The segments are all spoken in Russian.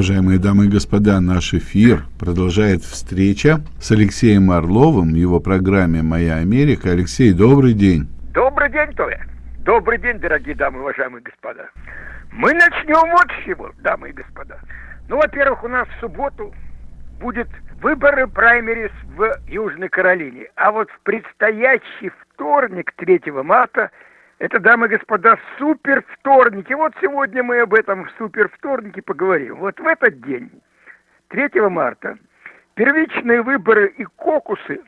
Уважаемые дамы и господа, наш эфир продолжает встреча с Алексеем Орловым в его программе «Моя Америка». Алексей, добрый день. Добрый день, Толя. Добрый день, дорогие дамы, уважаемые господа. Мы начнем вот с чего, дамы и господа. Ну, во-первых, у нас в субботу будет выборы праймерис в Южной Каролине. А вот в предстоящий вторник, 3 марта, это, дамы и господа, супер вторник. И вот сегодня мы об этом супер вторнике поговорим. Вот в этот день, 3 марта, первичные выборы и кокусы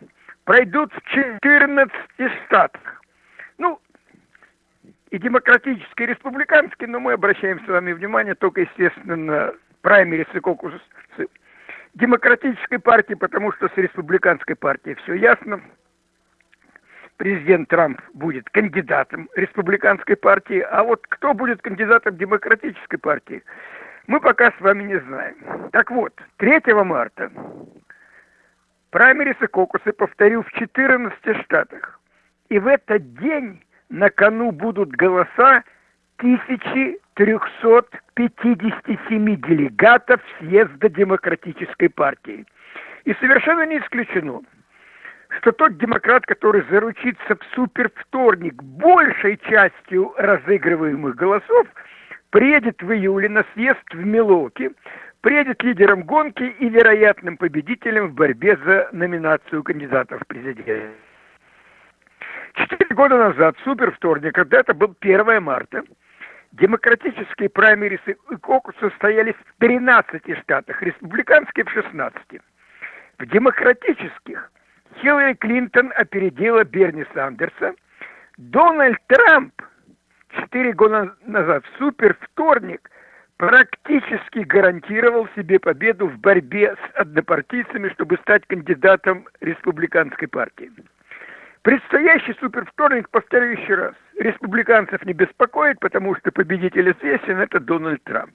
пройдут в 14 штатах. Ну, и демократические, и республиканские, но мы обращаем с вами внимание только, естественно, на праймерис и кокусы демократической партии, потому что с республиканской партией все ясно. Президент Трамп будет кандидатом республиканской партии, а вот кто будет кандидатом демократической партии, мы пока с вами не знаем. Так вот, 3 марта праймерис и кокусы, повторю, в 14 штатах. И в этот день на кону будут голоса 1357 делегатов съезда Демократической партии. И совершенно не исключено, что тот демократ, который заручится в супервторник большей частью разыгрываемых голосов, приедет в июле на съезд в Милоке, приедет лидером гонки и вероятным победителем в борьбе за номинацию кандидатов в президенты. Четыре года назад, супер вторник, когда это был 1 марта, демократические праймерисы и кокус состоялись в 13 штатах, республиканские в 16. В демократических Хиллари Клинтон опередила Берни Сандерса. Дональд Трамп четыре года назад, в супер вторник, практически гарантировал себе победу в борьбе с однопартийцами, чтобы стать кандидатом республиканской партии. Предстоящий супервторник, повторю еще раз, республиканцев не беспокоит, потому что победитель известен, это Дональд Трамп.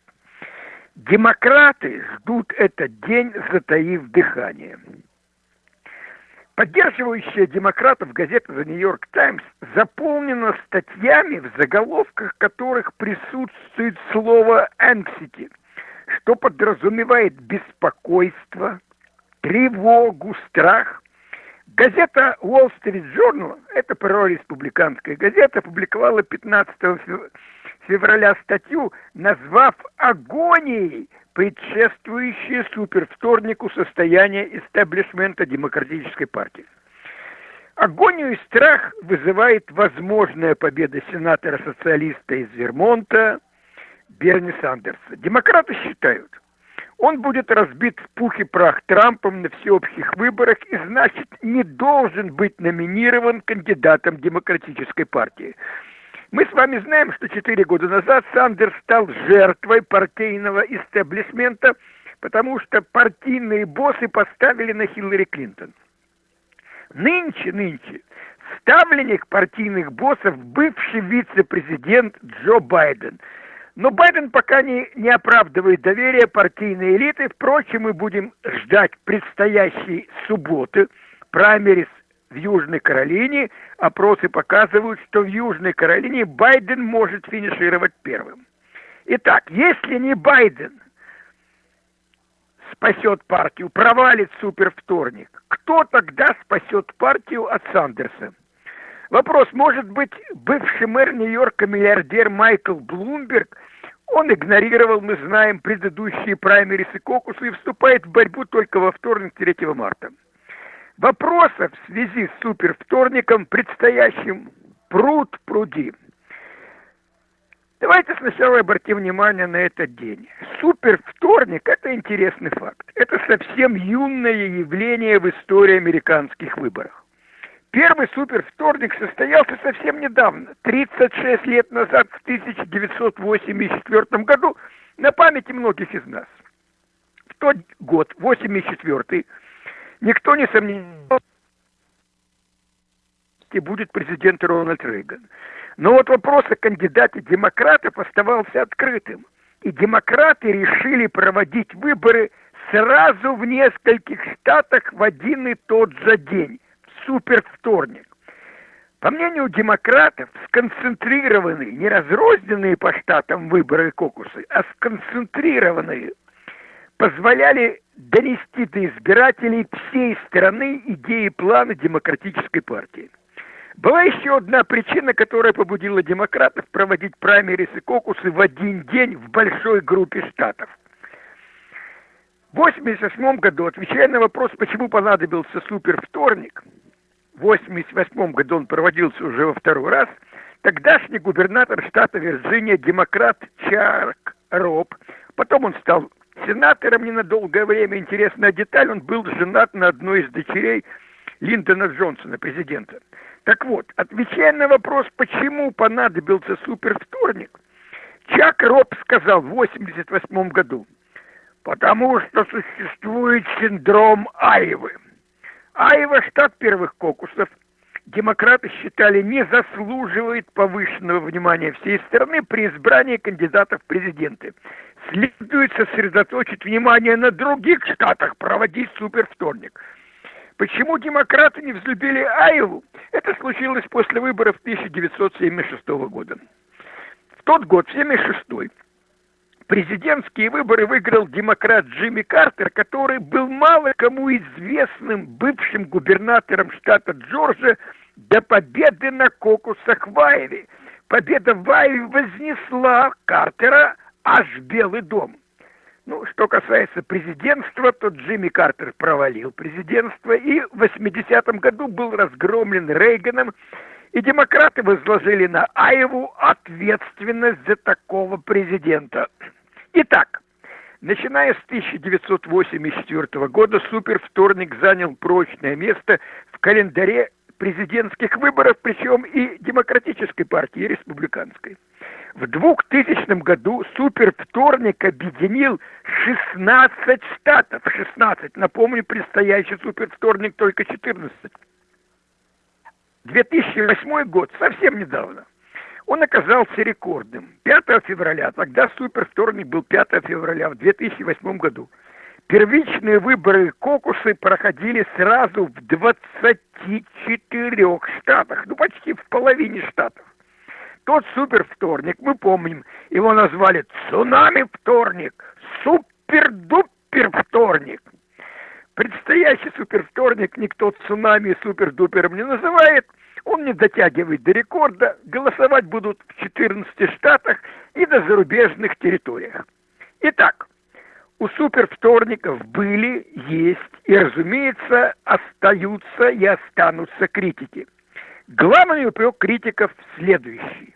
Демократы ждут этот день, затаив дыхание. Поддерживающая демократов газета «The New York Times» заполнена статьями, в заголовках которых присутствует слово «anxiety», что подразумевает беспокойство, тревогу, страх – Газета Wall Street Journal, это прореспубликанская газета, опубликовала 15 февраля статью, назвав агонией предшествующее супервторнику состояние истеблишмента Демократической партии. Агонию и страх вызывает возможная победа сенатора-социалиста из Вермонта Берни Сандерса. Демократы считают – он будет разбит в пух и прах Трампом на всеобщих выборах и, значит, не должен быть номинирован кандидатом Демократической партии. Мы с вами знаем, что четыре года назад Сандерс стал жертвой партийного истеблишмента, потому что партийные боссы поставили на Хиллари Клинтон. Нынче, нынче, ставленник партийных боссов бывший вице-президент Джо Байден – но Байден пока не, не оправдывает доверие партийной элиты. Впрочем, мы будем ждать предстоящей субботы праймерис в Южной Каролине. Опросы показывают, что в Южной Каролине Байден может финишировать первым. Итак, если не Байден спасет партию, провалит супервторник, кто тогда спасет партию от Сандерса? Вопрос, может быть, бывший мэр Нью-Йорка, миллиардер Майкл Блумберг, он игнорировал, мы знаем, предыдущие праймерис и кокусы и вступает в борьбу только во вторник 3 марта. Вопросов в связи с супервторником, предстоящим, пруд пруди. Давайте сначала обратим внимание на этот день. Супервторник – это интересный факт. Это совсем юное явление в истории американских выборов. Первый супервторник состоялся совсем недавно, 36 лет назад, в 1984 году, на памяти многих из нас. В тот год, 84 никто не сомневался, будет президент Рональд Рейган. Но вот вопрос о кандидате демократов оставался открытым. И демократы решили проводить выборы сразу в нескольких штатах в один и тот же день супервторник. По мнению демократов, сконцентрированные, не разрозненные по штатам выборы и кокусы, а сконцентрированные позволяли донести до избирателей всей страны идеи плана демократической партии. Была еще одна причина, которая побудила демократов проводить праймерис и кокусы в один день в большой группе штатов. В 1988 году, отвечая на вопрос, почему понадобился супервторник, в 1988 году он проводился уже во второй раз, тогдашний губернатор штата Вирджиния, демократ Чарк Роб, потом он стал сенатором ненадолгое время, интересная деталь, он был женат на одной из дочерей Линдона Джонсона, президента. Так вот, отвечая на вопрос, почему понадобился супервторник, Чак Роб сказал в 1988 году, потому что существует синдром Айвы. Айва, штат первых кокусов, демократы считали не заслуживает повышенного внимания всей страны при избрании кандидатов в президенты. Следует сосредоточить внимание на других штатах, проводить супервторник – Почему демократы не взлюбили Айву? Это случилось после выборов 1976 года. В тот год, в 1976 президентские выборы выиграл демократ Джимми Картер, который был мало кому известным бывшим губернатором штата Джорджия до победы на кокусах в Айве. Победа в Айве вознесла Картера аж в Белый дом. Ну, что касается президентства, то Джимми Картер провалил президентство и в 80-м году был разгромлен Рейганом, и демократы возложили на Айву ответственность за такого президента. Итак, начиная с 1984 года супервторник занял прочное место в календаре президентских выборов, причем и демократической партии, и республиканской. В 2000 году супервторник объединил 16 штатов. 16. Напомню, предстоящий супервторник только 14. 2008 год, совсем недавно, он оказался рекордным. 5 февраля, тогда супервторник был 5 февраля в 2008 году. Первичные выборы кокусы проходили сразу в 24 штатах, ну почти в половине штатов. Тот супервторник, мы помним, его назвали цунами-вторник, супер-дупер-вторник. Предстоящий супервторник никто цунами и супер-дупером не называет, он не дотягивает до рекорда, голосовать будут в 14 штатах и на зарубежных территориях. Итак, у супервторников были, есть и, разумеется, остаются и останутся критики. Главный упрек критиков следующий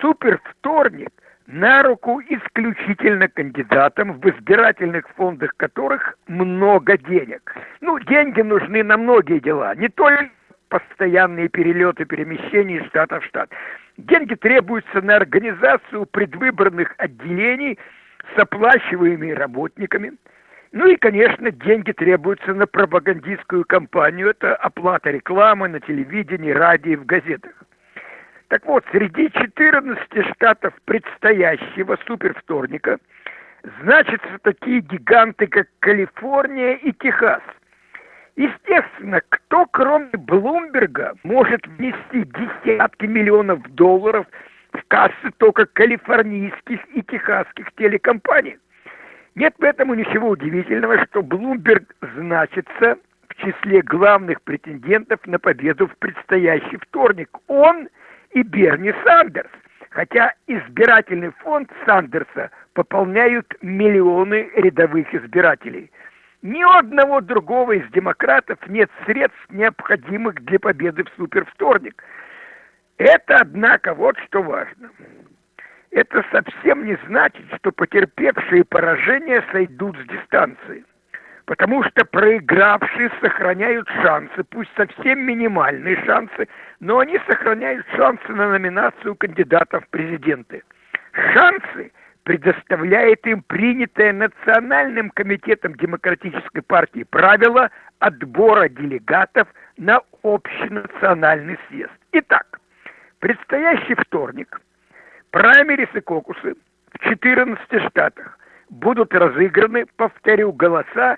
супервторник на руку исключительно кандидатам, в избирательных фондах которых много денег. Ну, деньги нужны на многие дела, не только постоянные перелеты, перемещения из штата в штат. Деньги требуются на организацию предвыборных отделений с оплачиваемыми работниками. Ну и, конечно, деньги требуются на пропагандистскую кампанию. Это оплата рекламы на телевидении, радио и в газетах. Так вот, среди 14 штатов предстоящего супервторника значатся такие гиганты, как Калифорния и Техас. Естественно, кто, кроме Блумберга, может внести десятки миллионов долларов в кассы только калифорнийских и техасских телекомпаний? Нет в этом ничего удивительного, что Блумберг значится в числе главных претендентов на победу в предстоящий вторник. Он – и Берни Сандерс, хотя избирательный фонд Сандерса пополняют миллионы рядовых избирателей. Ни одного другого из демократов нет средств, необходимых для победы в супервторник. Это, однако, вот что важно. Это совсем не значит, что потерпевшие поражение сойдут с дистанции потому что проигравшие сохраняют шансы, пусть совсем минимальные шансы, но они сохраняют шансы на номинацию кандидатов в президенты. Шансы предоставляет им принятое Национальным комитетом Демократической партии правило отбора делегатов на общенациональный съезд. Итак, предстоящий вторник, праймерис и кокусы в 14 штатах будут разыграны, повторю, голоса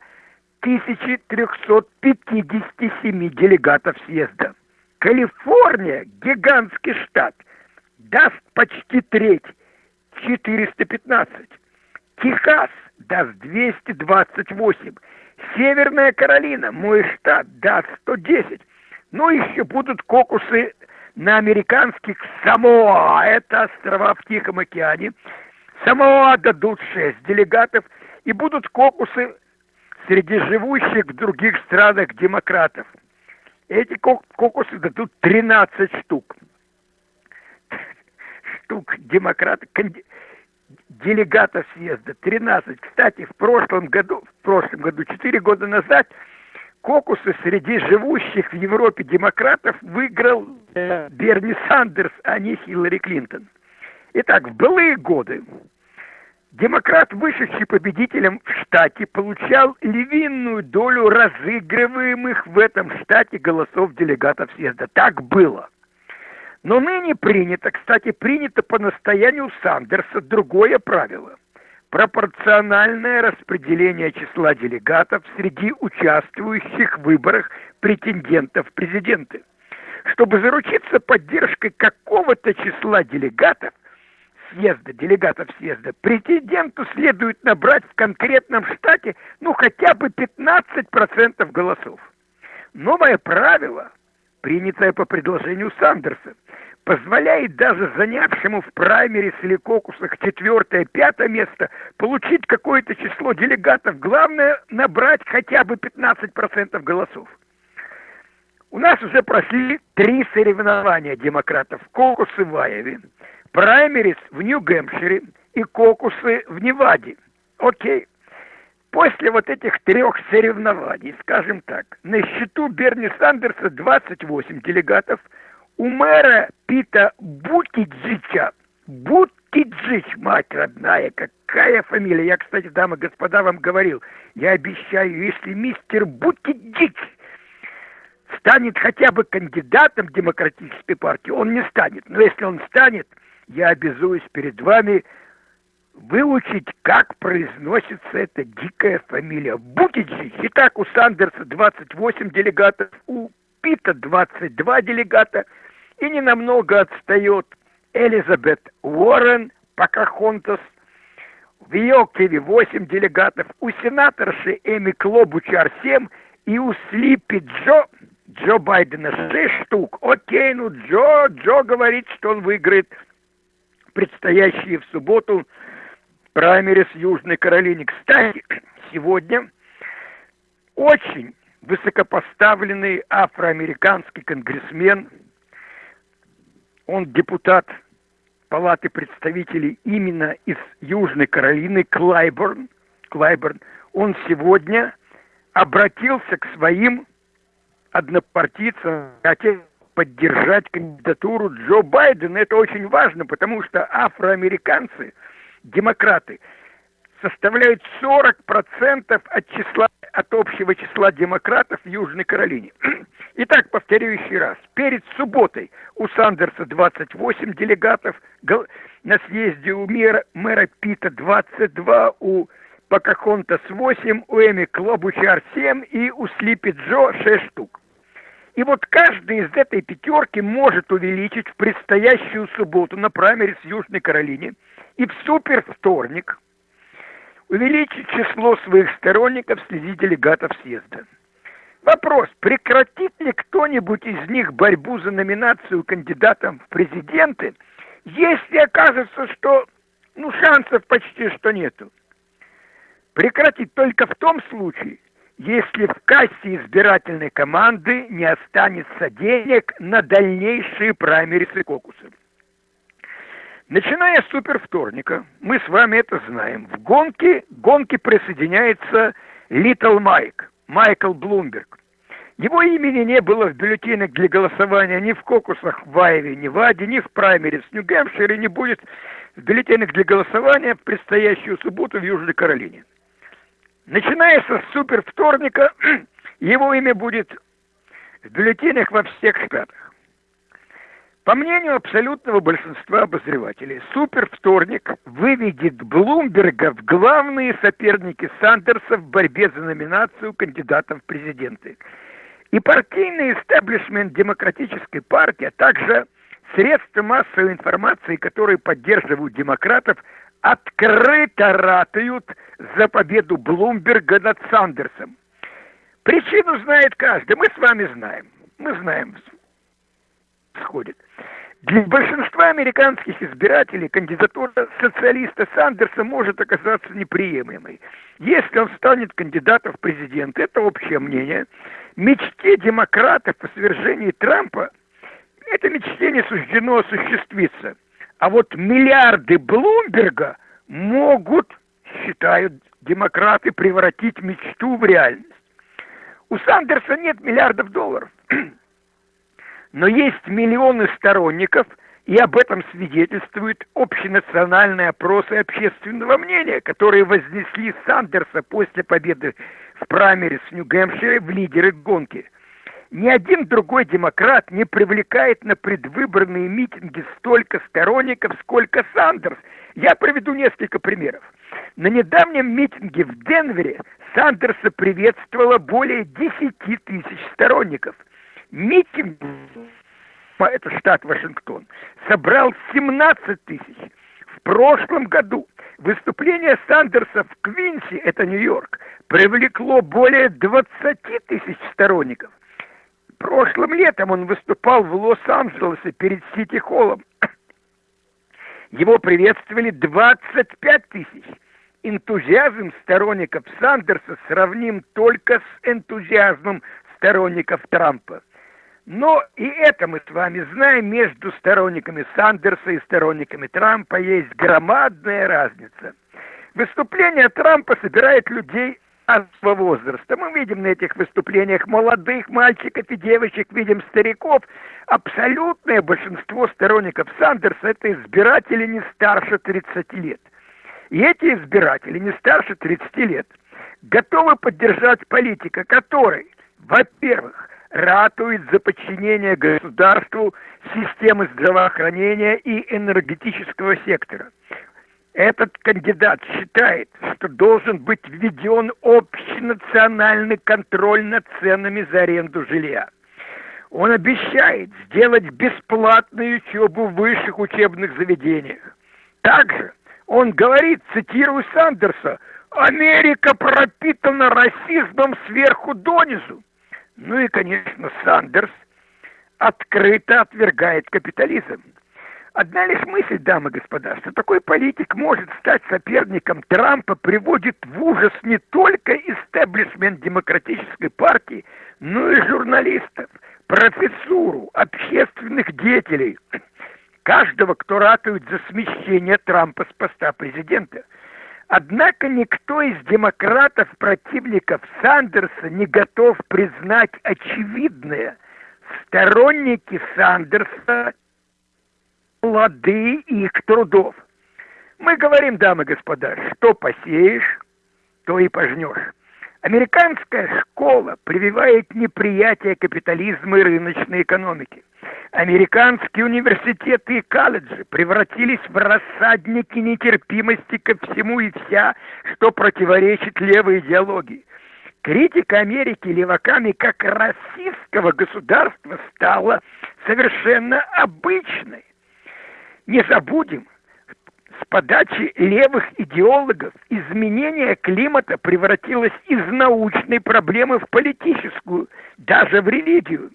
1357 делегатов съезда. Калифорния, гигантский штат, даст почти треть, 415. Техас даст 228. Северная Каролина, мой штат, даст 110. Ну, еще будут кокусы на американских Самоа, это острова в Тихом океане. Самоа дадут 6 делегатов, и будут кокусы среди живущих в других странах демократов. Эти кокусы дадут 13 штук. Штук демократов, делегатов съезда, 13. Кстати, в прошлом году, в прошлом году, 4 года назад, кокусы среди живущих в Европе демократов выиграл э, Берни Сандерс, а не Хиллари Клинтон. Итак, в былые годы демократ, вышедший победителем в штате, получал львиную долю разыгрываемых в этом штате голосов делегатов съезда. Так было. Но ныне принято, кстати, принято по настоянию Сандерса другое правило. Пропорциональное распределение числа делегатов среди участвующих в выборах претендентов президенты. Чтобы заручиться поддержкой какого-то числа делегатов, съезда, делегатов съезда, претенденту следует набрать в конкретном штате ну хотя бы 15% голосов. Новое правило, принятое по предложению Сандерса, позволяет даже занявшему в праймере или кокусах четвертое, пятое место получить какое-то число делегатов. Главное набрать хотя бы 15% голосов. У нас уже прошли три соревнования демократов. Кокусы в Айове, праймерис в Нью-Гэмпшире и кокусы в Неваде. Окей. После вот этих трех соревнований, скажем так, на счету Берни Сандерса 28 делегатов – у мэра Пита Бутиджича, Бутиджич, мать родная, какая фамилия. Я, кстати, дамы и господа, вам говорил, я обещаю, если мистер Бутиджич станет хотя бы кандидатом демократической партии, он не станет. Но если он станет, я обязуюсь перед вами выучить, как произносится эта дикая фамилия. Бутиджич. Итак, у Сандерса 28 делегатов, у Пита 22 делегата – и ненамного отстает Элизабет Уоррен Покахонтас, в Йокеве 8 делегатов, у сенаторши Эми Клобучар 7 и у Слипи Джо, Джо Байдена 6 штук. Окей, ну Джо, Джо говорит, что он выиграет предстоящие в субботу праймерис Южной Каролине. Кстати, сегодня очень высокопоставленный афроамериканский конгрессмен – он депутат Палаты представителей именно из Южной Каролины, Клайборн. Клайборн. Он сегодня обратился к своим однопартийцам, хотел поддержать кандидатуру Джо Байдена. Это очень важно, потому что афроамериканцы, демократы, составляют 40% от числа от общего числа демократов в Южной Каролине. Итак, повторю еще раз. Перед субботой у Сандерса 28 делегатов, на съезде у мэра, мэра Пита 22, у Покахонтас 8, у Эми Клобучар 7 и у Слипи Джо 6 штук. И вот каждый из этой пятерки может увеличить в предстоящую субботу на праймере с Южной Каролине и в супер вторник увеличить число своих сторонников среди делегатов съезда. Вопрос, прекратит ли кто-нибудь из них борьбу за номинацию кандидатом в президенты, если окажется, что ну, шансов почти что нету? Прекратит только в том случае, если в кассе избирательной команды не останется денег на дальнейшие праймерисы кокусы. Начиная с супервторника, мы с вами это знаем, в гонке, гонке присоединяется Литл Майк. Майкл Блумберг. Его имени не было в бюллетенях для голосования ни в кокусах в Айве, ни в Аде, ни в праймере в Нью-Гэмпшире, не будет в бюллетенях для голосования в предстоящую субботу в Южной Каролине. Начиная со супер вторника, его имя будет в бюллетенях во всех штатах. По мнению абсолютного большинства обозревателей, супервторник выведет Блумберга в главные соперники Сандерса в борьбе за номинацию кандидатов в президенты. И партийный истеблишмент демократической партии, а также средства массовой информации, которые поддерживают демократов, открыто ратуют за победу Блумберга над Сандерсом. Причину знает каждый, мы с вами знаем. Мы знаем, сходит. Для большинства американских избирателей кандидатура социалиста Сандерса может оказаться неприемлемой. Если он станет кандидатом в президенты, это общее мнение, мечте демократов о свержении Трампа, это мечте не суждено осуществиться. А вот миллиарды Блумберга могут, считают демократы, превратить мечту в реальность. У Сандерса нет миллиардов долларов. Но есть миллионы сторонников, и об этом свидетельствуют общенациональные опросы общественного мнения, которые вознесли Сандерса после победы в праймере с Нью-Гэмпшире в лидеры гонки. Ни один другой демократ не привлекает на предвыборные митинги столько сторонников, сколько Сандерс. Я приведу несколько примеров. На недавнем митинге в Денвере Сандерса приветствовало более 10 тысяч сторонников – митинг, это штат Вашингтон, собрал 17 тысяч. В прошлом году выступление Сандерса в Квинси, это Нью-Йорк, привлекло более 20 тысяч сторонников. Прошлым летом он выступал в Лос-Анджелесе перед Сити-Холлом. Его приветствовали 25 тысяч. Энтузиазм сторонников Сандерса сравним только с энтузиазмом сторонников Трампа. Но и это мы с вами знаем, между сторонниками Сандерса и сторонниками Трампа есть громадная разница. Выступление Трампа собирает людей разного возраста. Мы видим на этих выступлениях молодых мальчиков и девочек, видим стариков. Абсолютное большинство сторонников Сандерса – это избиратели не старше 30 лет. И эти избиратели не старше 30 лет готовы поддержать политика, который, во-первых, ратует за подчинение государству системы здравоохранения и энергетического сектора. Этот кандидат считает, что должен быть введен общенациональный контроль над ценами за аренду жилья. Он обещает сделать бесплатную учебу в высших учебных заведениях. Также он говорит, цитирую Сандерса, «Америка пропитана расизмом сверху донизу». Ну и, конечно, Сандерс открыто отвергает капитализм. Одна лишь мысль, дамы и господа, что такой политик может стать соперником Трампа, приводит в ужас не только истеблишмент демократической партии, но и журналистов, профессуру, общественных деятелей, каждого, кто ратует за смещение Трампа с поста президента – Однако никто из демократов, противников Сандерса, не готов признать очевидное. Сторонники Сандерса плоды их трудов. Мы говорим, дамы и господа, что посеешь, то и пожнешь. Американская школа прививает неприятие капитализма и рыночной экономики. Американские университеты и колледжи превратились в рассадники нетерпимости ко всему и вся, что противоречит левой идеологии. Критика Америки леваками как российского государства стала совершенно обычной. Не забудем, с подачи левых идеологов изменение климата превратилось из научной проблемы в политическую, даже в религию.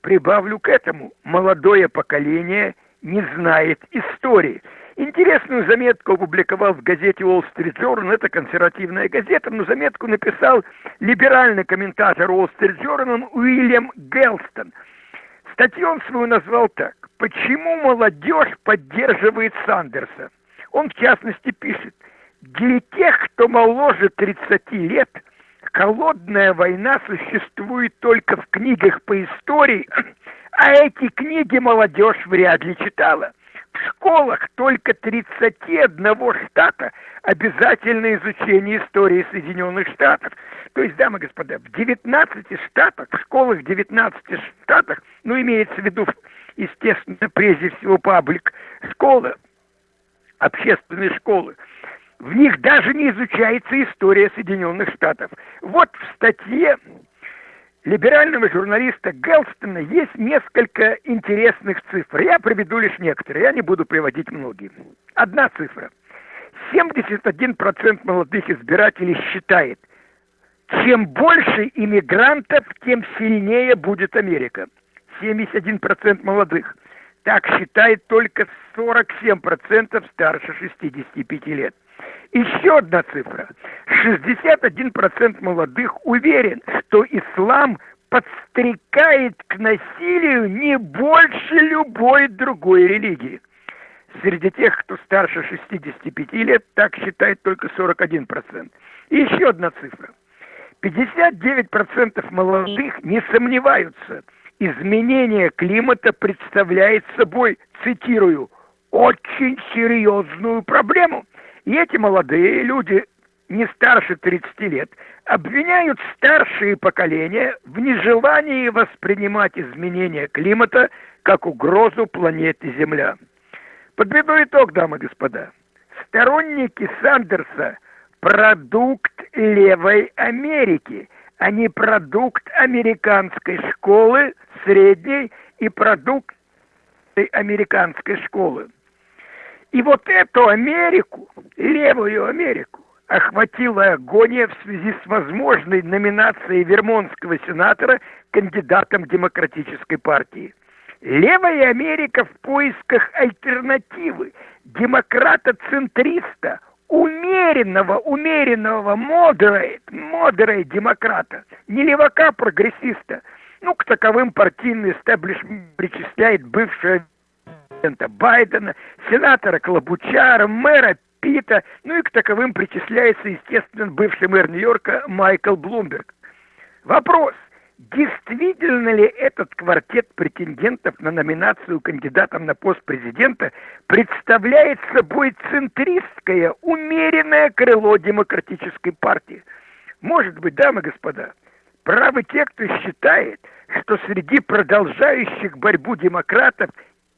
Прибавлю к этому, молодое поколение не знает истории. Интересную заметку опубликовал в газете Wall Street Journal, это консервативная газета, но заметку написал либеральный комментатор Wall Street Journal Уильям Гелстон. Статью он свою назвал так. «Почему молодежь поддерживает Сандерса?» Он, в частности, пишет, «Для тех, кто моложе 30 лет – Холодная война существует только в книгах по истории, а эти книги молодежь вряд ли читала. В школах только 31 штата обязательное изучение истории Соединенных Штатов. То есть, дамы и господа, в 19 штатах, в школах 19 штатах, ну, имеется в виду, естественно, прежде всего паблик, школы, общественные школы, в них даже не изучается история Соединенных Штатов. Вот в статье либерального журналиста Гелстона есть несколько интересных цифр. Я приведу лишь некоторые, я не буду приводить многие. Одна цифра. 71% молодых избирателей считает, чем больше иммигрантов, тем сильнее будет Америка. 71% молодых. Так считает только 47% старше 65 лет. Еще одна цифра. 61% молодых уверен, что ислам подстрекает к насилию не больше любой другой религии. Среди тех, кто старше 65 лет, так считает только 41%. И еще одна цифра. 59% молодых не сомневаются, изменение климата представляет собой, цитирую, очень серьезную проблему. И эти молодые люди, не старше 30 лет, обвиняют старшие поколения в нежелании воспринимать изменения климата как угрозу планете Земля. Подведу итог, дамы и господа. Сторонники Сандерса – продукт левой Америки, не продукт американской школы, средней и продукт американской школы. И вот эту Америку, левую Америку, охватила агония в связи с возможной номинацией вермонтского сенатора кандидатом Демократической партии. Левая Америка в поисках альтернативы, демократа-центриста, умеренного, умеренного, moderate, moderate демократа, не левака-прогрессиста. Ну, к таковым партийный истеблишмент причисляет бывшего президента Байдена, сенатора Клобучара, мэра Пита, ну и к таковым причисляется, естественно, бывший мэр Нью-Йорка Майкл Блумберг. Вопрос, действительно ли этот квартет претендентов на номинацию кандидатом на пост президента представляет собой центристское, умеренное крыло демократической партии? Может быть, дамы и господа, правы те, кто считает, что среди продолжающих борьбу демократов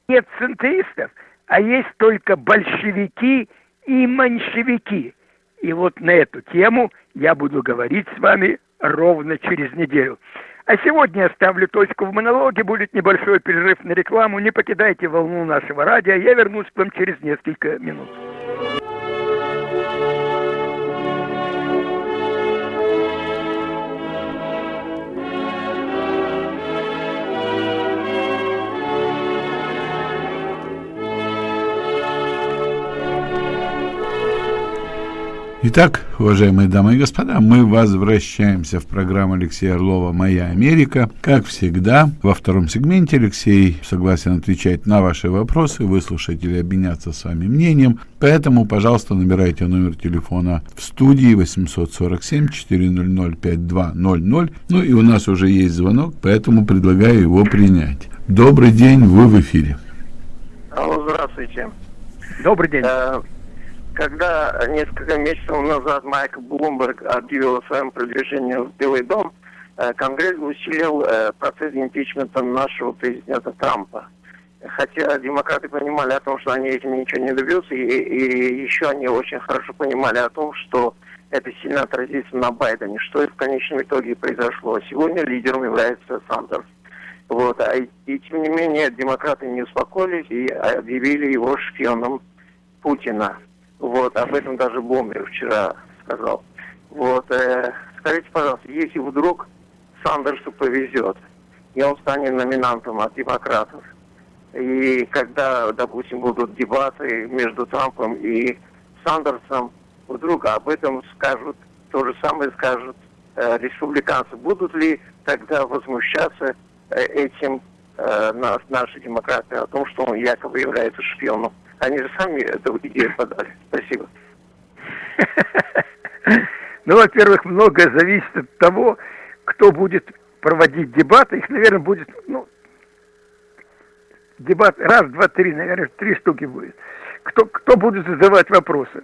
нет центристов, а есть только большевики и меньшевики. И вот на эту тему я буду говорить с вами ровно через неделю. А сегодня я ставлю точку в монологе, будет небольшой перерыв на рекламу. Не покидайте волну нашего радио, я вернусь к вам через несколько минут. Итак, уважаемые дамы и господа, мы возвращаемся в программу Алексея Орлова «Моя Америка». Как всегда, во втором сегменте Алексей согласен отвечать на ваши вопросы, выслушать или обменяться с вами мнением. Поэтому, пожалуйста, набирайте номер телефона в студии 847-400-5200. Ну и у нас уже есть звонок, поэтому предлагаю его принять. Добрый день, вы в эфире. Алло, здравствуйте. Добрый день. Когда несколько месяцев назад Майк Блумберг объявил о своем продвижении в Белый дом, э, Конгресс усилил э, процесс импичмента нашего президента Трампа. Хотя демократы понимали о том, что они этим ничего не добьются, и, и еще они очень хорошо понимали о том, что это сильно отразится на Байдене, что и в конечном итоге произошло. Сегодня лидером является Сандерс. Вот. А, и тем не менее демократы не успокоились и объявили его шпионом Путина. Вот, об этом даже Бомбер вчера сказал. Вот, э, скажите, пожалуйста, если вдруг Сандерсу повезет, и он станет номинантом от демократов, и когда, допустим, будут дебаты между Трампом и Сандерсом, вдруг об этом скажут, то же самое скажут э, республиканцы. Будут ли тогда возмущаться э, этим э, наши демократы о том, что он якобы является шпионом? Они же сами эту идею подали. Спасибо. Ну, во-первых, многое зависит от того, кто будет проводить дебаты. Их, наверное, будет, ну, дебат раз, два, три, наверное, три штуки будет. Кто, кто будет задавать вопросы?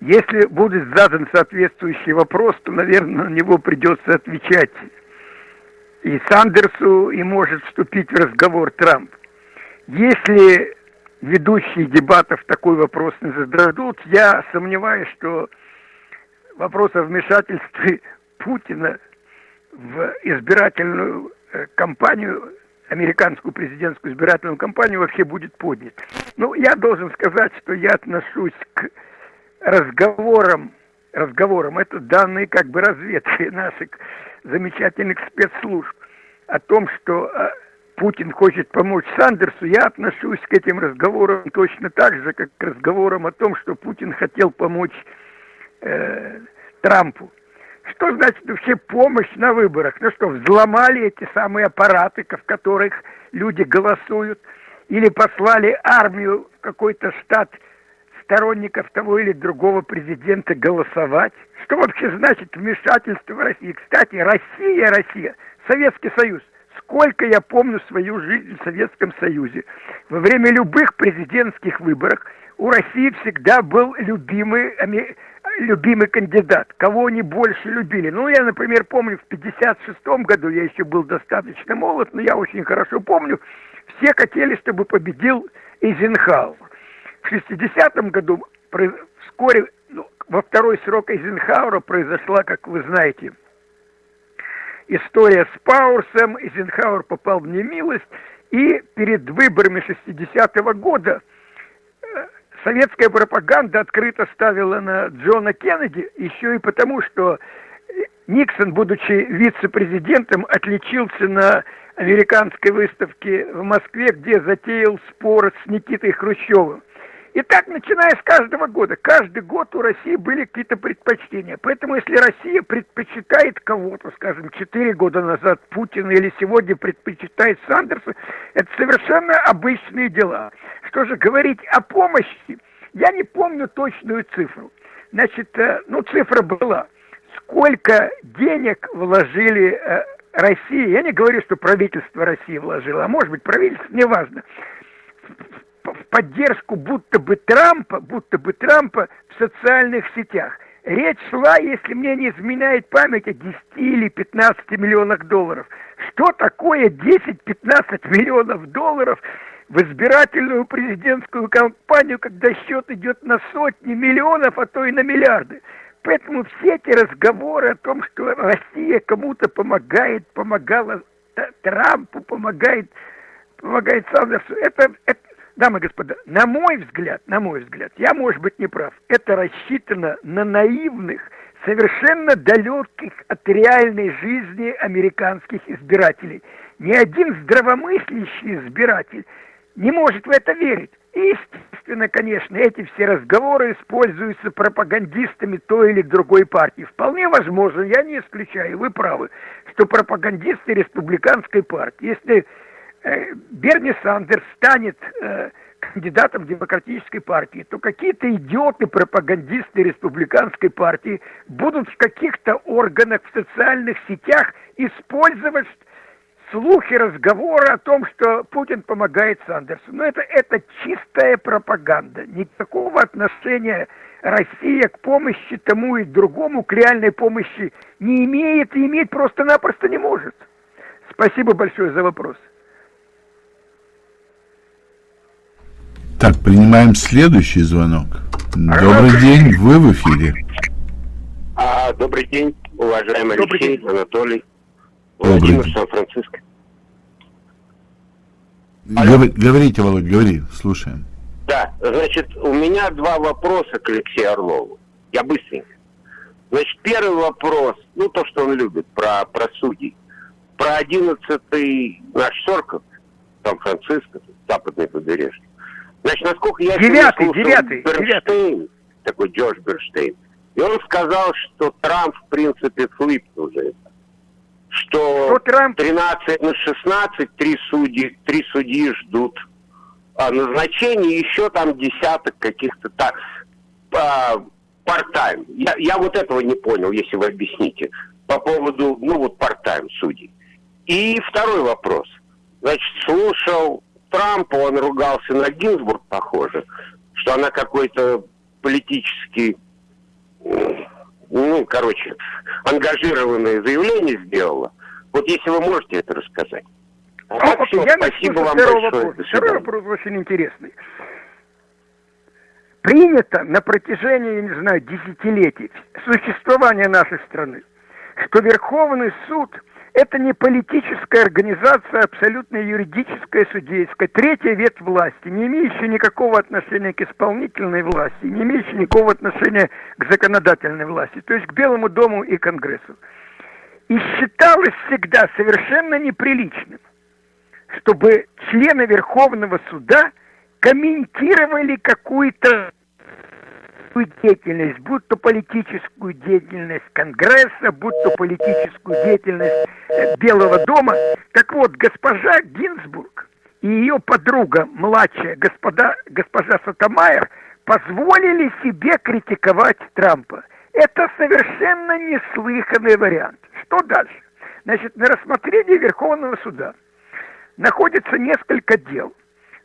Если будет задан соответствующий вопрос, то, наверное, на него придется отвечать и Сандерсу, и может вступить в разговор Трамп. Если ведущие дебатов такой вопрос не зададут, я сомневаюсь, что вопрос о вмешательстве Путина в избирательную э, кампанию, американскую президентскую избирательную кампанию вообще будет поднят. Ну, я должен сказать, что я отношусь к разговорам, разговорам, это данные как бы разведки наших замечательных спецслужб, о том, что э, Путин хочет помочь Сандерсу, я отношусь к этим разговорам точно так же, как к разговорам о том, что Путин хотел помочь э, Трампу. Что значит вообще помощь на выборах? Ну что, взломали эти самые аппараты, в которых люди голосуют, или послали армию в какой-то штат сторонников того или другого президента голосовать? Что вообще значит вмешательство в Россию? Кстати, Россия, Россия, Советский Союз. Сколько я помню свою жизнь в Советском Союзе. Во время любых президентских выборов у России всегда был любимый любимый кандидат, кого они больше любили. Ну, я, например, помню, в 56 году, я еще был достаточно молод, но я очень хорошо помню, все хотели, чтобы победил Эйзенхауэр. В 60 году, вскоре, ну, во второй срок Эйзенхауэра произошла, как вы знаете, история с Пауэрсом, Эйзенхауэр попал в немилость, и перед выборами 60 -го года советская пропаганда открыто ставила на Джона Кеннеди, еще и потому, что Никсон, будучи вице-президентом, отличился на американской выставке в Москве, где затеял спор с Никитой Хрущевым. И так, начиная с каждого года, каждый год у России были какие-то предпочтения. Поэтому, если Россия предпочитает кого-то, скажем, 4 года назад Путина или сегодня предпочитает Сандерса, это совершенно обычные дела. Что же говорить о помощи, я не помню точную цифру. Значит, э, ну, цифра была. Сколько денег вложили э, Россия, я не говорю, что правительство России вложило, а может быть правительство, неважно, в поддержку будто бы Трампа, будто бы Трампа в социальных сетях. Речь шла, если мне не изменяет память, о 10 или 15 миллионах долларов. Что такое 10-15 миллионов долларов в избирательную президентскую кампанию, когда счет идет на сотни миллионов, а то и на миллиарды? Поэтому все эти разговоры о том, что Россия кому-то помогает, помогала Трампу, помогает, помогает Сандерсу, это, это, Дамы и господа, на мой взгляд, на мой взгляд, я, может быть, не прав, это рассчитано на наивных, совершенно далеких от реальной жизни американских избирателей. Ни один здравомыслящий избиратель не может в это верить. Естественно, конечно, эти все разговоры используются пропагандистами той или другой партии. Вполне возможно, я не исключаю, вы правы, что пропагандисты республиканской партии, если Берни Сандерс станет э, кандидатом демократической партии, то какие-то идиоты, пропагандисты республиканской партии будут в каких-то органах, в социальных сетях использовать слухи, разговоры о том, что Путин помогает Сандерсу. Но это, это чистая пропаганда. Никакого отношения Россия к помощи тому и другому, к реальной помощи не имеет и иметь просто-напросто не может. Спасибо большое за вопрос. Так, принимаем следующий звонок. Добрый день, вы в эфире. А, добрый день, уважаемый добрый Алексей, день. Анатолий, Владимир Сан-Франциско. Говор, говорите, Володь, говори, слушаем. Да, значит, у меня два вопроса к Алексею Орлову. Я быстренько. Значит, первый вопрос, ну, то, что он любит, про, про судей. Про 11-й наш Сорков, Сан-Франциско, западное побережье. Значит, насколько я девятый, слушал, девятый, Берштейн, девятый. такой Джордж Берштейн, и он сказал, что Трамп, в принципе, флип уже. Что, что Трамп... 13 на 16, три судьи, три судьи ждут а, назначения, еще там десяток каких-то так, а, part-time. Я, я вот этого не понял, если вы объясните, по поводу, ну вот part-time судей. И второй вопрос. Значит, слушал Трампа, он ругался на Гинзбург, похоже, что она какой-то политический, ну, короче, ангажированное заявление сделала. Вот если вы можете это рассказать. А так, все, я спасибо вам большое. Вопрос. Второй вопрос очень интересный. Принято на протяжении, я не знаю, десятилетий существования нашей страны, что Верховный суд Это не политическая организация, абсолютно юридическая, судейская. Третья ветвь власти, не имеющая никакого отношения к исполнительной власти, не имеющая никакого отношения к законодательной власти, то есть к Белому дому и Конгрессу. И считалось всегда совершенно неприличным, чтобы члены Верховного суда комментировали какую-то деятельность, будь то политическую деятельность Конгресса, будь то политическую деятельность э, Белого дома. Так вот, госпожа Гинзбург и ее подруга, младшая господа, госпожа Сатамайер, позволили себе критиковать Трампа. Это совершенно неслыханный вариант. Что дальше? Значит, на рассмотрении Верховного суда находится несколько дел,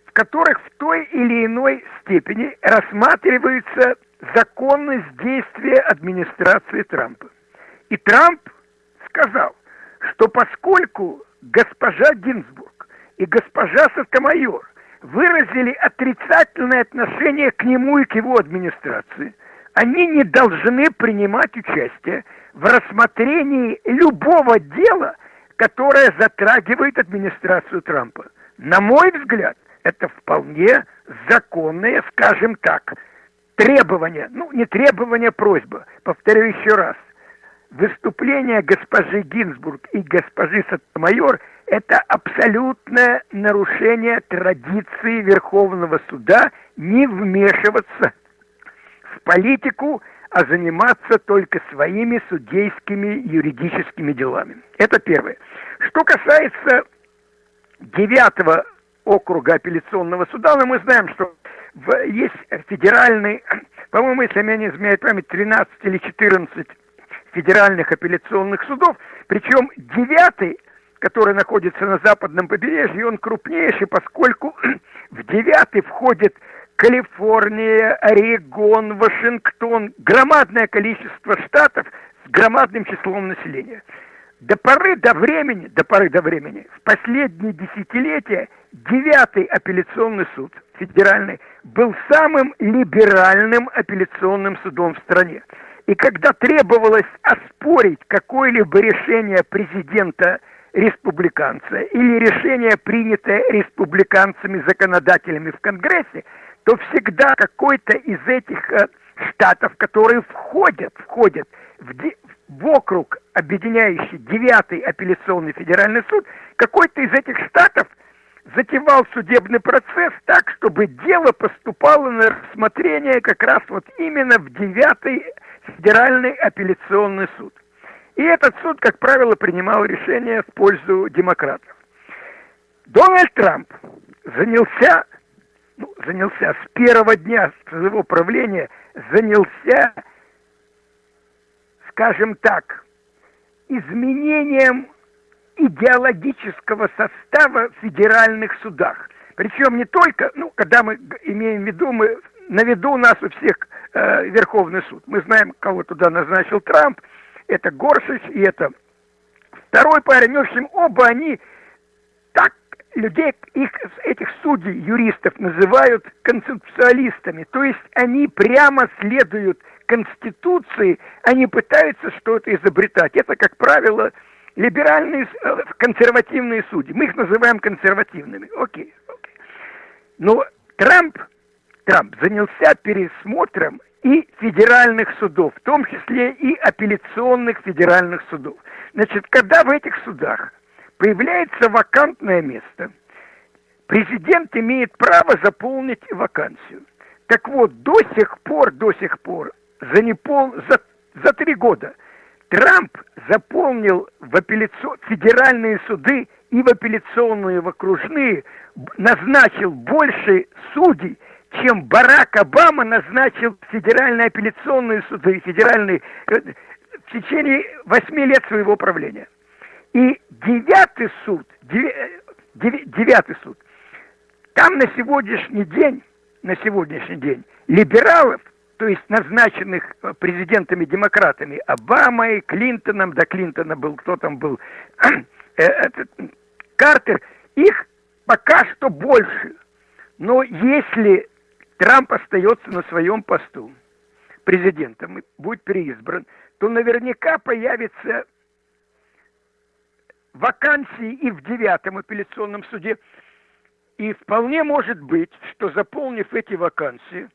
в которых в той или иной степени рассматриваются законность действия администрации Трампа. И Трамп сказал, что поскольку госпожа Гинзбург и госпожа Сатомайор выразили отрицательное отношение к нему и к его администрации, они не должны принимать участие в рассмотрении любого дела, которое затрагивает администрацию Трампа. На мой взгляд, это вполне законное, скажем так, требование, ну не требование, а просьба, повторю еще раз. Выступление госпожи Гинзбург и госпожи Сатмайор – это абсолютное нарушение традиции Верховного суда не вмешиваться в политику, а заниматься только своими судейскими юридическими делами. Это первое. Что касается девятого округа апелляционного суда, но мы знаем, что есть федеральный, по-моему, если меня не изменяет память, 13 или 14 федеральных апелляционных судов, причем девятый, который находится на западном побережье, он крупнейший, поскольку в девятый входит Калифорния, Орегон, Вашингтон, громадное количество штатов с громадным числом населения. До поры до времени, до поры до времени, в последние десятилетия девятый апелляционный суд федеральный был самым либеральным апелляционным судом в стране. И когда требовалось оспорить какое-либо решение президента республиканца или решение, принятое республиканцами-законодателями в Конгрессе, то всегда какой-то из этих э, штатов, которые входят, входят в, в округ, объединяющий девятый апелляционный федеральный суд, какой-то из этих штатов затевал судебный процесс так, чтобы дело поступало на рассмотрение как раз вот именно в девятый федеральный апелляционный суд. И этот суд, как правило, принимал решение в пользу демократов. Дональд Трамп занялся, ну, занялся с первого дня своего правления, занялся скажем так, изменением идеологического состава в федеральных судах. Причем не только, ну, когда мы имеем в виду, мы, на виду у нас у всех э, Верховный суд. Мы знаем, кого туда назначил Трамп, это Горшич и это второй парень. В общем, оба они так людей, их, этих судей, юристов называют концептуалистами. То есть они прямо следуют Конституции, они пытаются что-то изобретать. Это, как правило, либеральные, э, консервативные судьи. Мы их называем консервативными. Окей, окей. Но Трамп, Трамп занялся пересмотром и федеральных судов, в том числе и апелляционных федеральных судов. Значит, когда в этих судах появляется вакантное место, президент имеет право заполнить вакансию. Так вот, до сих пор, до сих пор за, непол... за, за три года Трамп заполнил в апелляцион... федеральные суды и в апелляционные, в окружные, назначил больше судей, чем Барак Обама назначил федеральные апелляционные суды, федеральные э, в течение восьми лет своего правления. И девятый суд, э, девятый суд, там на сегодняшний день, на сегодняшний день либералов то есть назначенных э, президентами-демократами Обамой, Клинтоном, да Клинтона был, кто там был, э, Картер, их пока что больше. Но если Трамп остается на своем посту президентом и будет переизбран, то наверняка появится вакансии и в девятом апелляционном суде. И вполне может быть, что заполнив эти вакансии,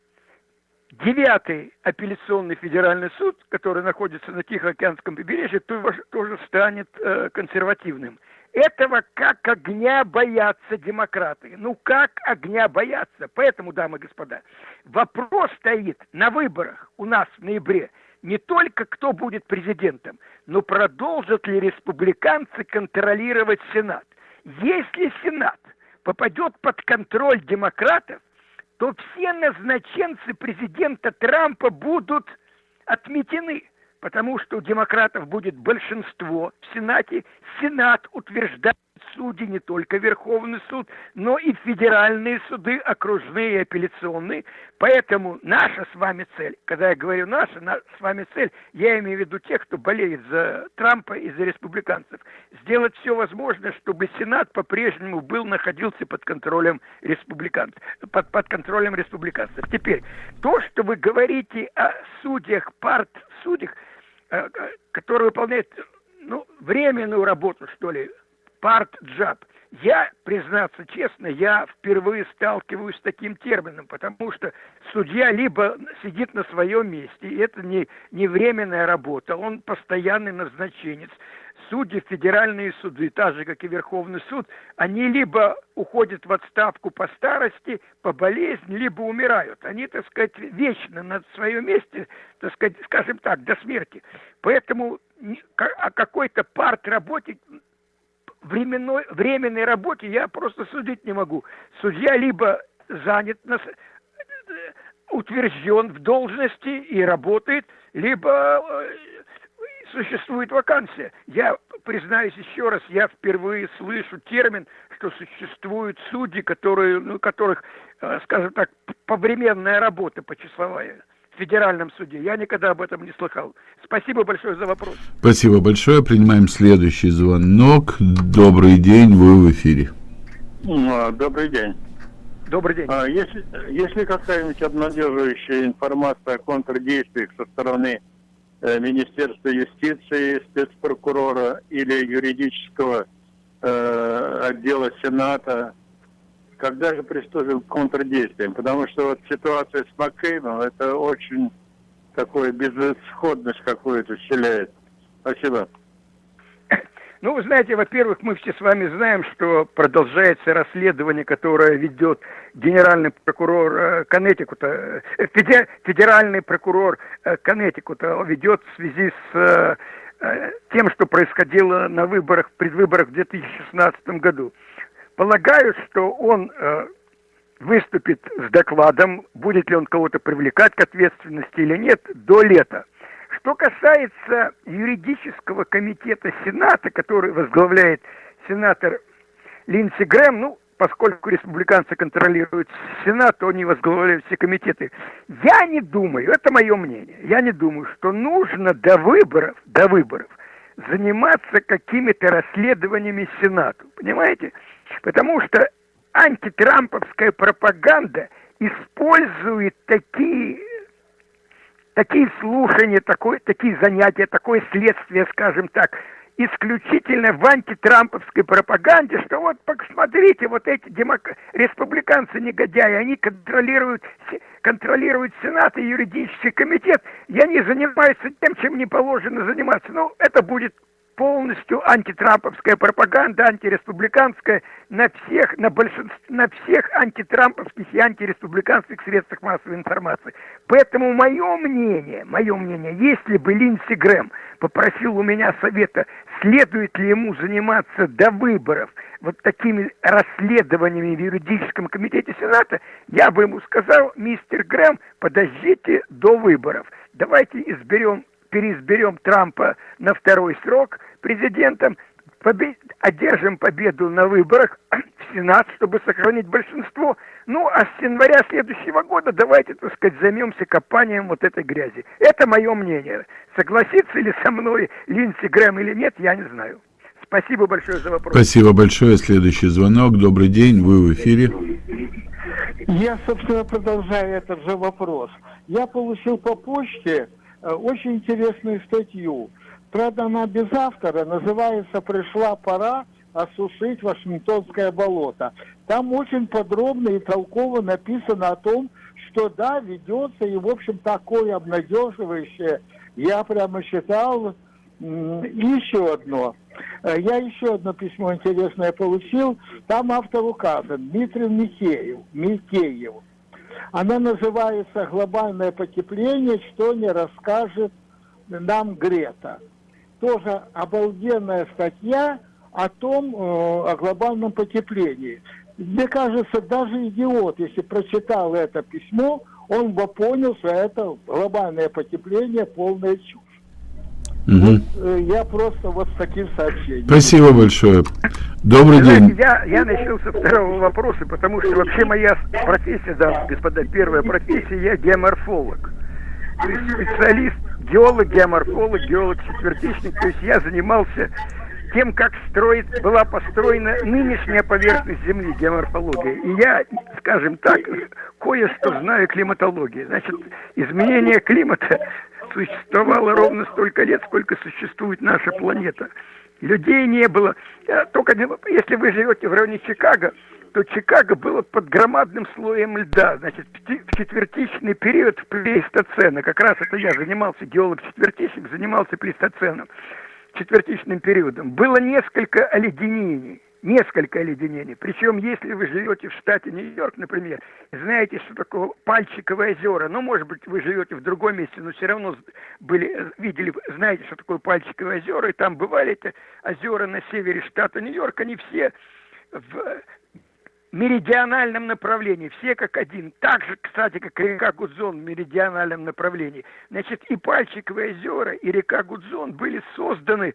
девятый апелляционный федеральный суд, который находится на Тихоокеанском побережье, тоже станет э, консервативным. Этого как огня боятся демократы. Ну как огня боятся? Поэтому, дамы и господа, вопрос стоит на выборах у нас в ноябре не только кто будет президентом, но продолжат ли республиканцы контролировать Сенат. Если Сенат попадет под контроль демократов, то все назначенцы президента Трампа будут отметены потому что у демократов будет большинство в Сенате. Сенат утверждает судьи не только Верховный суд, но и федеральные суды, окружные и апелляционные. Поэтому наша с вами цель, когда я говорю наша, на, с вами цель, я имею в виду тех, кто болеет за Трампа и за республиканцев, сделать все возможное, чтобы Сенат по-прежнему был, находился под контролем республиканцев, под, под контролем республиканцев. Теперь, то, что вы говорите о судьях, парт судьях, э, которые выполняют ну, временную работу, что ли, парт-джаб. Я, признаться честно, я впервые сталкиваюсь с таким термином, потому что судья либо сидит на своем месте, и это не, не временная работа, он постоянный назначенец. Судьи, федеральные суды, так же, как и Верховный суд, они либо уходят в отставку по старости, по болезни, либо умирают. Они, так сказать, вечно на своем месте, так сказать, скажем так, до смерти. Поэтому о какой-то парт-работе временной, временной работе я просто судить не могу. Судья либо занят, на, утвержден в должности и работает, либо э, существует вакансия. Я признаюсь еще раз, я впервые слышу термин, что существуют судьи, которые, ну, которых, э, скажем так, повременная работа почасовая федеральном суде. Я никогда об этом не слыхал. Спасибо большое за вопрос. Спасибо большое. Принимаем следующий звонок. Добрый день, вы в эфире. А, добрый день. Добрый день. А, если, если какая-нибудь обнадеживающая информация о контрдействиях со стороны э, Министерства юстиции, спецпрокурора или юридического э, отдела Сената, когда же приступим к контрдействиям? Потому что вот ситуация с Маккейном, это очень такое безысходность какую-то вселяет. Спасибо. Ну, вы знаете, во-первых, мы все с вами знаем, что продолжается расследование, которое ведет генеральный прокурор э, Коннектикута, э, федеральный прокурор э, Коннектикута ведет в связи с тем, что происходило на выборах, предвыборах в 2016 году. Полагаю, что он э, выступит с докладом, будет ли он кого-то привлекать к ответственности или нет, до лета. Что касается юридического комитета Сената, который возглавляет сенатор Линдси Грэм, ну, поскольку республиканцы контролируют Сенат, то они возглавляют все комитеты. Я не думаю, это мое мнение, я не думаю, что нужно до выборов, до выборов заниматься какими-то расследованиями Сенату. Понимаете? Потому что антитрамповская пропаганда использует такие, такие слушания, такое, такие занятия, такое следствие, скажем так, исключительно в антитрамповской пропаганде, что вот посмотрите, вот эти демок... республиканцы-негодяи, они контролируют, контролируют Сенат и юридический комитет, и они занимаются тем, чем не положено заниматься. Ну, это будет полностью антитрамповская пропаганда, антиреспубликанская на всех, на большинстве, на всех антитрамповских и антиреспубликанских средствах массовой информации. Поэтому мое мнение, мое мнение, если бы Линдси Грэм попросил у меня совета, следует ли ему заниматься до выборов вот такими расследованиями в юридическом комитете Сената, я бы ему сказал, мистер Грэм, подождите до выборов. Давайте изберем переизберем Трампа на второй срок президентом, побед... одержим победу на выборах в Сенат, чтобы сохранить большинство. Ну, а с января следующего года давайте, так сказать, займемся копанием вот этой грязи. Это мое мнение. Согласится ли со мной Линдси Грэм или нет, я не знаю. Спасибо большое за вопрос. Спасибо большое. Следующий звонок. Добрый день, вы в эфире. Я, собственно, продолжаю этот же вопрос. Я получил по почте очень интересную статью правда, она без автора, называется «Пришла пора осушить Вашингтонское болото». Там очень подробно и толково написано о том, что да, ведется, и, в общем, такое обнадеживающее, я прямо считал, еще одно. Э, я еще одно письмо интересное получил. Там автор указан, Дмитрий Михеев. Михеев. Она называется «Глобальное потепление. Что не расскажет нам Грета». Тоже обалденная статья о том, э, о глобальном потеплении. Мне кажется, даже идиот, если прочитал это письмо, он бы понял, что это глобальное потепление полная чушь. Угу. Вот, я просто вот с таким сообщением. Спасибо большое. Добрый Знаете, день. Я, я начал со второго вопроса, потому что вообще моя профессия, да, господа, первая профессия, я геоморфолог. То есть специалист, геолог, геоморфолог, геолог, четвертичник. То есть я занимался тем, как строит, была построена нынешняя поверхность Земли, геоморфология. И я, скажем так, кое-что знаю климатологии. Значит, изменение климата существовало ровно столько лет, сколько существует наша планета. Людей не было. Только если вы живете в районе Чикаго, то Чикаго было под громадным слоем льда. Значит, в четвертичный период плейстоцена, как раз это я занимался, геолог-четвертичник, занимался плейстоценом четвертичным периодом, было несколько оледенений. Несколько оледенений. Причем, если вы живете в штате Нью-Йорк, например, знаете, что такое Пальчиковые озера, ну, может быть, вы живете в другом месте, но все равно были, видели, знаете, что такое Пальчиковые озера, и там бывали эти озера на севере штата Нью-Йорк, они все в меридиональном направлении, все как один. Так же, кстати, как река Гудзон в меридиональном направлении. Значит, и Пальчиковые озера, и река Гудзон были созданы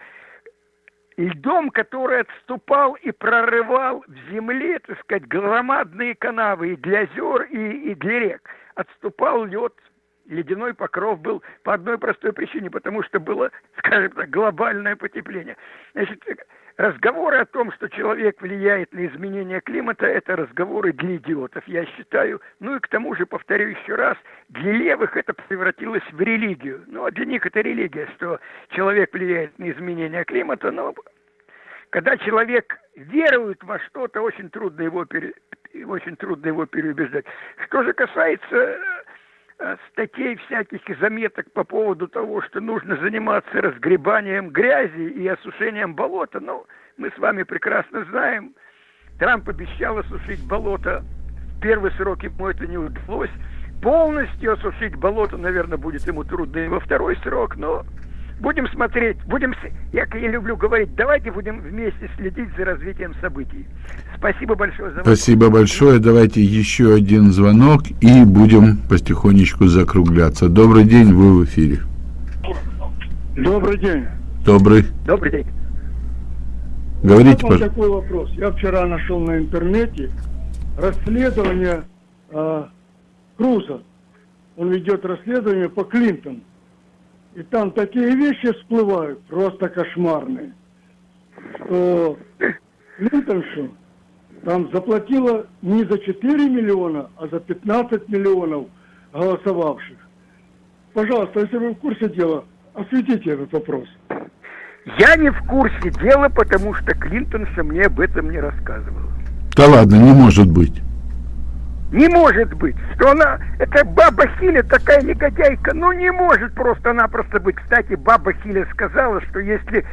льдом, который отступал и прорывал в земле, так сказать, громадные канавы и для озер, и, и для рек. Отступал лед, ледяной покров был по одной простой причине, потому что было, скажем так, глобальное потепление. Значит, Разговоры о том, что человек влияет на изменение климата, это разговоры для идиотов, я считаю. Ну и к тому же, повторю еще раз, для левых это превратилось в религию. Ну а для них это религия, что человек влияет на изменение климата, но когда человек верует во что-то, очень трудно его, пере... очень трудно его переубеждать. Что же касается статей всяких и заметок по поводу того, что нужно заниматься разгребанием грязи и осушением болота. Ну, мы с вами прекрасно знаем, Трамп обещал осушить болото. В первый срок ему это не удалось. Полностью осушить болото, наверное, будет ему трудно и во второй срок, но будем смотреть, будем, я, я люблю говорить, давайте будем вместе следить за развитием событий. Спасибо большое за Спасибо большое. Давайте еще один звонок и будем потихонечку закругляться. Добрый день, вы в эфире. Добрый день. Добрый. Добрый день. Говорите, пожалуйста. такой вопрос. Я вчера нашел на интернете расследование э, Круза. Он ведет расследование по Клинтону. И там такие вещи всплывают, просто кошмарные. Что Клинтоншу там заплатила не за 4 миллиона, а за 15 миллионов голосовавших. Пожалуйста, если вы в курсе дела, осветите этот вопрос. Я не в курсе дела, потому что Клинтонша мне об этом не рассказывал. Да ладно, не может быть. Не может быть, что она, это баба Хиля такая негодяйка, ну не может просто-напросто быть. Кстати, баба Хиля сказала, что если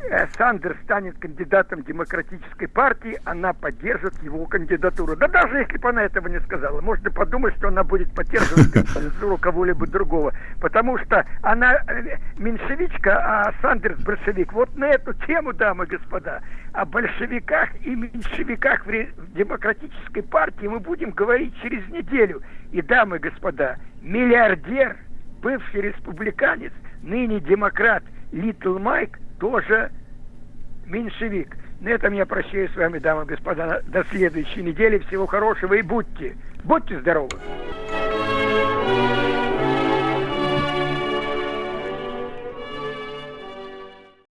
Э, Сандерс станет кандидатом демократической партии, она поддержит его кандидатуру. Да даже если бы она этого не сказала, можно подумать, что она будет поддерживать кандидатуру кого-либо другого. Потому что она э, меньшевичка, а Сандерс большевик. Вот на эту тему, дамы и господа, о большевиках и меньшевиках в демократической партии мы будем говорить через неделю. И, дамы и господа, миллиардер, бывший республиканец, ныне демократ Литл Майк – тоже меньшевик. На этом я прощаюсь с вами, дамы и господа, до следующей недели. Всего хорошего и будьте, будьте здоровы!